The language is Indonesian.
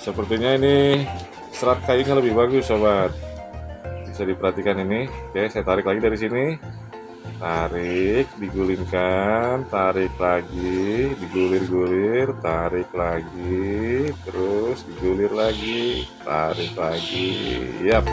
sepertinya ini serat kayunya lebih bagus sobat. Bisa diperhatikan ini. Oke saya tarik lagi dari sini. Tarik digulingkan tarik lagi digulir-gulir tarik lagi terus digulir lagi tarik lagi. Yap.